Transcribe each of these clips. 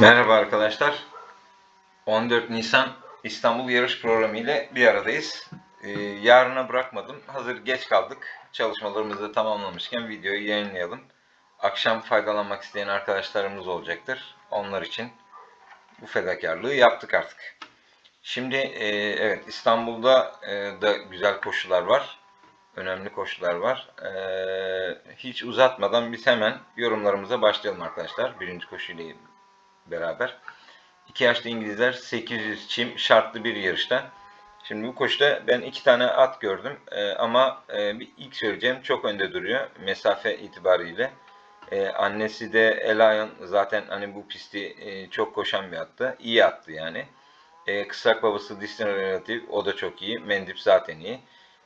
Merhaba arkadaşlar. 14 Nisan İstanbul yarış programı ile bir aradayız. Ee, yarına bırakmadım. Hazır geç kaldık. Çalışmalarımızı da tamamlamışken videoyu yayınlayalım. Akşam faydalanmak isteyen arkadaşlarımız olacaktır. Onlar için bu fedakarlığı yaptık artık. Şimdi e, evet İstanbul'da e, da güzel koşular var. Önemli koşular var. E, hiç uzatmadan biz hemen yorumlarımıza başlayalım arkadaşlar. Birinci koşuyla beraber. İki yaşlı İngilizler 800 çim şartlı bir yarışta. Şimdi bu koşuda ben iki tane at gördüm Ee, ama e, bir ilk söyleyeceğim çok önde duruyor mesafe itibariyle. Ee, annesi de Elion zaten hani bu pisti e, çok koşan bir attı. İyi attı yani. Ee, kısak babası Disney Relative o da çok iyi. Mendip zaten iyi.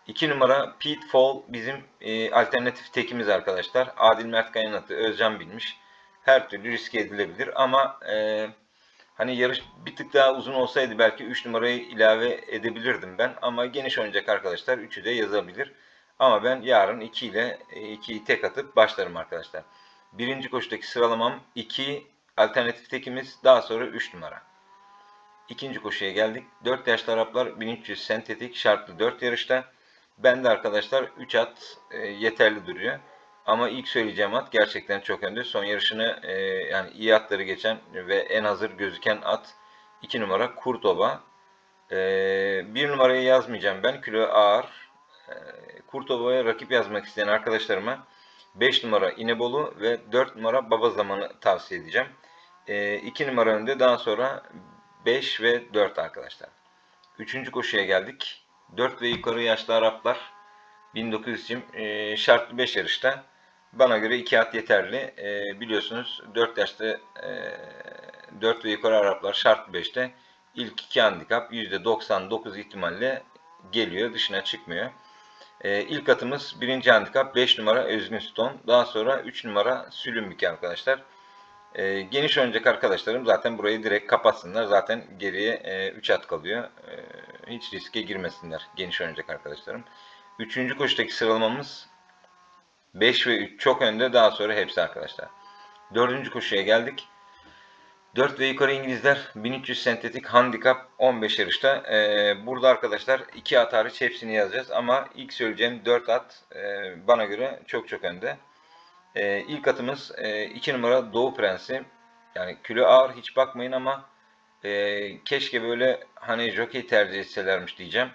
2 numara Pitfall bizim e, alternatif tekimiz arkadaşlar. Adil Mert Kaya'nın atı Özcan bilmiş her türlü riske edilebilir ama e, hani yarış bir tık daha uzun olsaydı belki 3 numarayı ilave edebilirdim ben ama geniş oynayacak arkadaşlar 3'ü de yazabilir. Ama ben yarın 2 ile 2'yi tek atıp başlarım arkadaşlar. Birinci koşudaki sıralamam 2 alternatif tekimiz daha sonra 3 numara. İkinci koşuya geldik. 4 yaşlı Araplar 1300 sentetik şartlı 4 yarışta. Ben de arkadaşlar 3 at e, yeterli duruyor. Ama ilk söyleyeceğim at gerçekten çok önde. Son yarışını e, yani iyi atları geçen ve en hazır gözüken at 2 numara Kurtova. E, 1 numarayı yazmayacağım ben. Kilo ağır. E, Kurtova'ya rakip yazmak isteyen arkadaşlarıma 5 numara İnebolu ve 4 numara Baba Zamanı tavsiye edeceğim. E, 2 numara önde daha sonra 5 ve 4 arkadaşlar. Üçüncü koşuya geldik. 4 ve yukarı yaşlı Araplar 1900 için e, şartlı 5 yarışta. Bana göre 2 at yeterli. E, biliyorsunuz 4 yaşta e, 4 ve yukarı Araplar şartlı 5'te ilk 2 handikap %99 ihtimalle geliyor. Dışına çıkmıyor. E, ilk atımız 1. handikap 5 numara Özgün Stone. Daha sonra 3 numara Sülümbük arkadaşlar. E, geniş oynayacak arkadaşlarım zaten burayı direkt kapatsınlar. Zaten geriye e, 3 at kalıyor. E, hiç riske girmesinler geniş oynayacak arkadaşlarım. Üçüncü koşudaki sıralamamız 5 ve 3 çok önde daha sonra hepsi arkadaşlar. Dördüncü koşuya geldik. 4 ve yukarı İngilizler 1300 sentetik handikap 15 yarışta. Ee, burada arkadaşlar 2 at hariç hepsini yazacağız ama ilk söyleyeceğim 4 at e, bana göre çok çok önde. E, ilk atımız 2 e, numara Doğu Prensi. Yani kilo ağır hiç bakmayın ama e, keşke böyle hani jockey tercih etselermiş diyeceğim.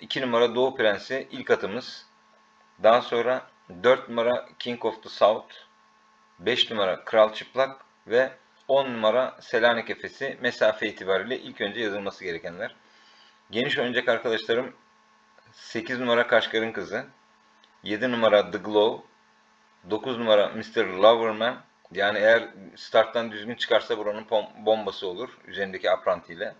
2 e, numara Doğu Prensi ilk atımız. Daha sonra 4 numara King of the South, 5 numara Kral Çıplak ve 10 numara Selanik Efesi mesafe itibariyle ilk önce yazılması gerekenler. Geniş oynayacak arkadaşlarım 8 numara Kaşgar'ın Kızı, 7 numara The Glow, 9 numara Mr. Loverman. Yani eğer starttan düzgün çıkarsa buranın bombası olur üzerindeki aprantiyle.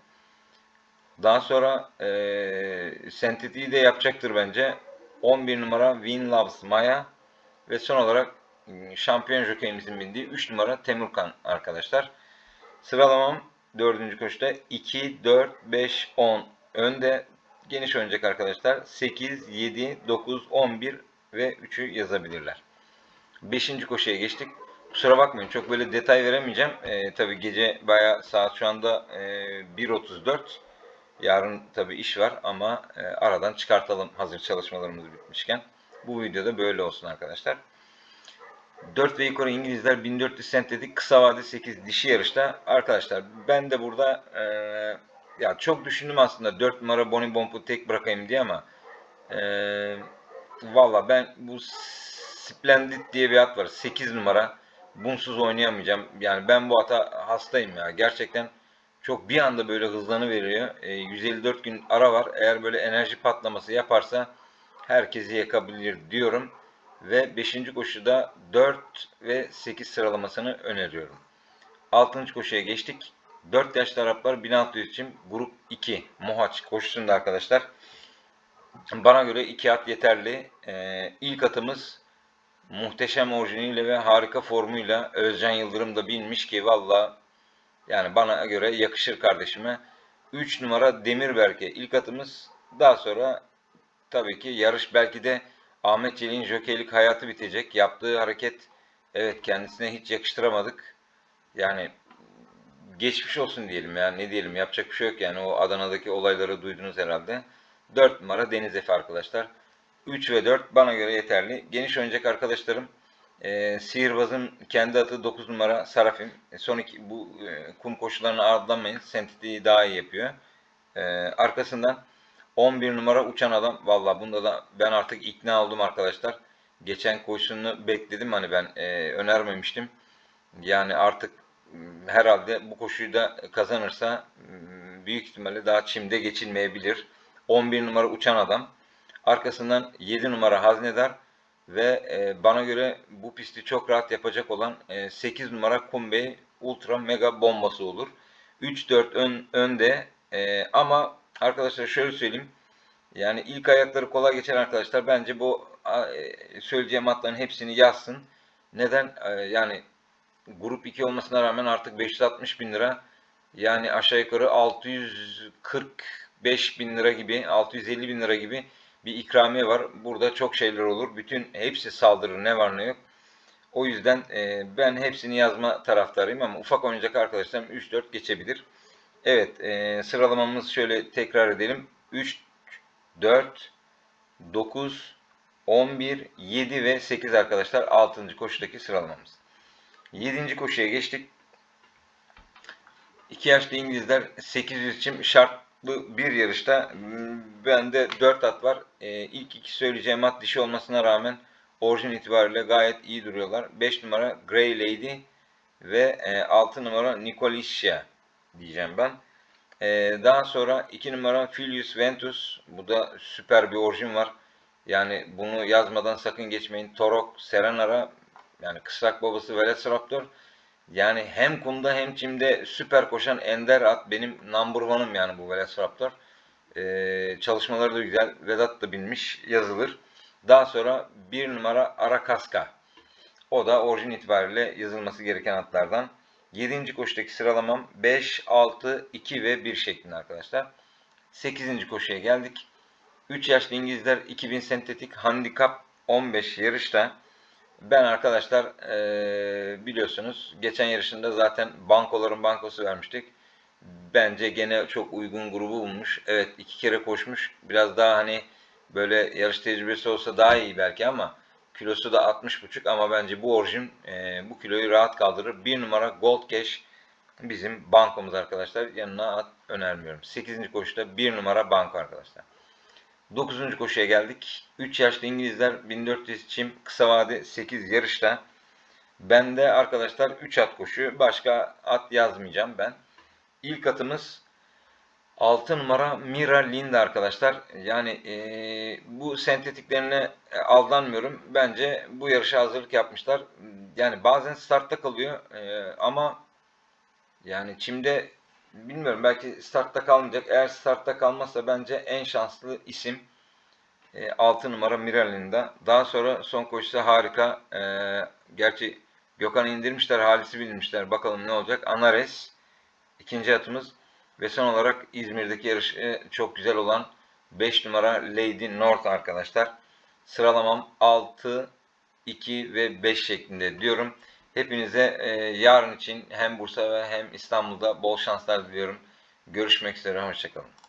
Daha sonra e, sentetiği de yapacaktır bence. 11 numara Win Loves Maya ve son olarak şampiyon jokeyimizin bindiği 3 numara Temurkan arkadaşlar. Sıralamam 4. koşuda 2, 4, 5, 10 önde geniş oynayacak arkadaşlar. 8, 7, 9, 11 ve 3'ü yazabilirler. 5. koşuya geçtik. Kusura bakmayın çok böyle detay veremeyeceğim. Ee, tabii gece baya saat şu anda e, 1.34. Yarın tabii iş var ama e, aradan çıkartalım hazır çalışmalarımız bitmişken. Bu videoda böyle olsun arkadaşlar. 4 ve yukarı İngilizler 1400 sent dedik. Kısa vade 8 dişi yarışta. Arkadaşlar ben de burada e, ya çok düşündüm aslında 4 numara Bonnie Bomp'u tek bırakayım diye ama e, valla ben bu Splendid diye bir at var. 8 numara. Bunsuz oynayamayacağım. Yani ben bu ata hastayım ya. Gerçekten çok bir anda böyle hızlanı veriyor. E, 154 gün ara var. Eğer böyle enerji patlaması yaparsa herkesi yakabilir diyorum. Ve 5. koşuda 4 ve 8 sıralamasını öneriyorum. 6. koşuya geçtik. 4 yaşlı Araplar 1600 için grup 2 Mohaç koşusunda arkadaşlar. Bana göre 2 at yeterli. Ee, ilk atımız muhteşem orijiniyle ve harika formuyla Özcan Yıldırım da bilmiş ki valla yani bana göre yakışır kardeşime. 3 numara Demirberk'e ilk atımız. Daha sonra tabii ki yarış belki de Ahmet Çelik'in jokeylik hayatı bitecek. Yaptığı hareket evet kendisine hiç yakıştıramadık. Yani geçmiş olsun diyelim ya ne diyelim yapacak bir şey yok yani o Adana'daki olayları duydunuz herhalde. 4 numara Deniz Efe arkadaşlar. 3 ve 4 bana göre yeterli. Geniş oynayacak arkadaşlarım e, Sihirbaz'ın kendi adı 9 numara Sarafim. E, son iki, bu e, kum koşularını ardlanmayın. Sentetiği daha iyi yapıyor. E, arkasından 11 numara Uçan Adam. Valla bunda da ben artık ikna oldum arkadaşlar. Geçen koşusunu bekledim hani ben e, önermemiştim. Yani artık herhalde bu koşuyu da kazanırsa büyük ihtimalle daha çimde geçilmeyebilir. 11 numara Uçan Adam. Arkasından 7 numara Haznedar ve e, bana göre bu pisti çok rahat yapacak olan e, 8 numara Kumbey Ultra Mega bombası olur. 3-4 ön, önde e, ama arkadaşlar şöyle söyleyeyim. Yani ilk ayakları kolay geçen arkadaşlar bence bu e, söyleyeceğim atların hepsini yazsın. Neden? E, yani grup 2 olmasına rağmen artık 560 bin lira yani aşağı yukarı 645 bin lira gibi 650 bin lira gibi bir ikramiye var. Burada çok şeyler olur. Bütün hepsi saldırır ne var ne yok. O yüzden e, ben hepsini yazma taraftarıyım ama ufak oynayacak arkadaşlarım 3-4 geçebilir. Evet e, sıralamamızı şöyle tekrar edelim. 3, 4, 9, 11, 7 ve 8 arkadaşlar 6. koşudaki sıralamamız. 7. koşuya geçtik. 2 yaşlı İngilizler 800 için şartlı bir yarışta hmm, bende 4 at var. Ee, ilk iki söyleyeceğim at dişi olmasına rağmen orijin itibariyle gayet iyi duruyorlar. 5 numara Grey Lady ve e, 6 numara Nicolisha diyeceğim ben. Ee, daha sonra 2 numara Filius Ventus. Bu da süper bir orijin var. Yani bunu yazmadan sakın geçmeyin. Torok, Serenara yani kısrak babası Velociraptor. Yani hem kumda hem çimde süper koşan ender at. Benim number one'ım yani bu Velociraptor. Ee, çalışmaları da güzel. Vedat da binmiş. Yazılır. Daha sonra bir numara Arakaska. O da orijin itibariyle yazılması gereken atlardan. 7. koşudaki sıralamam 5, 6, 2 ve 1 şeklinde arkadaşlar. 8. koşuya geldik. 3 yaşlı İngilizler 2000 sentetik handikap 15 yarışta. Ben arkadaşlar e, biliyorsunuz geçen yarışında zaten bankoların bankosu vermiştik. Bence gene çok uygun grubu bulmuş. Evet iki kere koşmuş. Biraz daha hani böyle yarış tecrübesi olsa daha iyi belki ama kilosu da 60,5 ama bence bu orijin e, bu kiloyu rahat kaldırır. Bir numara Gold Cash bizim bankomuz arkadaşlar. Yanına at önermiyorum. 8. koşuda bir numara banko arkadaşlar. 9. koşuya geldik. 3 yaşlı İngilizler 1400 çim kısa vade 8 yarışta. Ben de arkadaşlar 3 at koşu. Başka at yazmayacağım ben. İlk atımız 6 numara Mira Linda arkadaşlar. Yani e, bu sentetiklerine aldanmıyorum. Bence bu yarışa hazırlık yapmışlar. Yani bazen startta kalıyor e, ama yani çimde bilmiyorum belki startta kalmayacak. Eğer startta kalmazsa bence en şanslı isim e, 6 numara Miralinda. Daha sonra son koşusu harika. E, gerçi Gökhan'ı indirmişler, Halis'i bilmişler. Bakalım ne olacak. Anares ikinci atımız. Ve son olarak İzmir'deki yarışı çok güzel olan 5 numara Lady North arkadaşlar. Sıralamam 6, 2 ve 5 şeklinde diyorum. Hepinize e, yarın için hem Bursa ve hem İstanbul'da bol şanslar diliyorum. Görüşmek üzere, hoşçakalın.